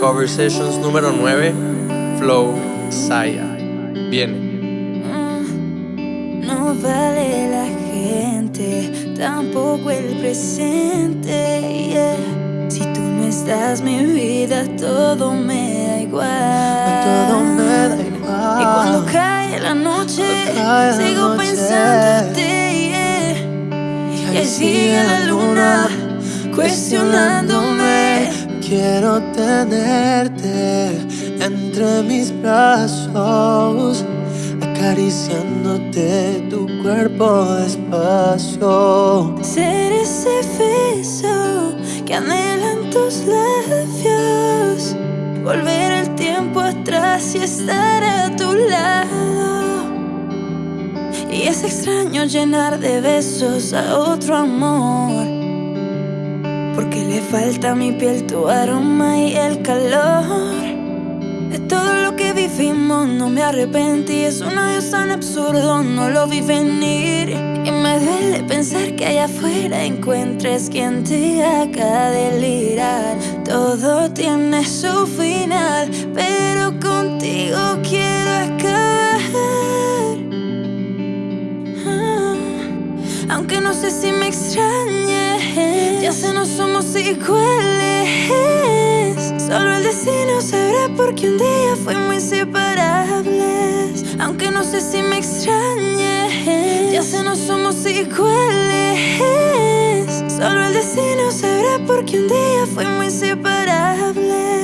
Cover Sessions número 9, Flow Saya. Viene. Mm, no vale la gente, tampoco el presente. yeah. Si tú no estás, mi vida todo me da igual. Todo me da Y igual. cuando cae la noche, cae la sigo noche. pensándote. yeah. Y ahí sigue la luna cuestionándome. Quiero tenerte entre mis brazos, acariciándote tu cuerpo despacio. Ser ese beso que anhelan tus labios. Volver el tiempo atrás y estar a tu lado. Y es extraño llenar de besos a otro amor. Le falta mi piel tu aroma y el calor. De todo lo que vivimos no me arrepentí. Es un adiós tan absurdo, no lo vi venir. Y me duele pensar que allá afuera encuentres quien te haga delirar. Todo tiene su final, pero contigo quiero acabar. Ah, Aunque no sé si me extrañes, ya sé no somos iguales. Solo el destino sabrá porque un día fuimos inseparables. Aunque no sé si me extrañes, ya sé no somos iguales. Solo el destino sabrá porque un día fuimos inseparables.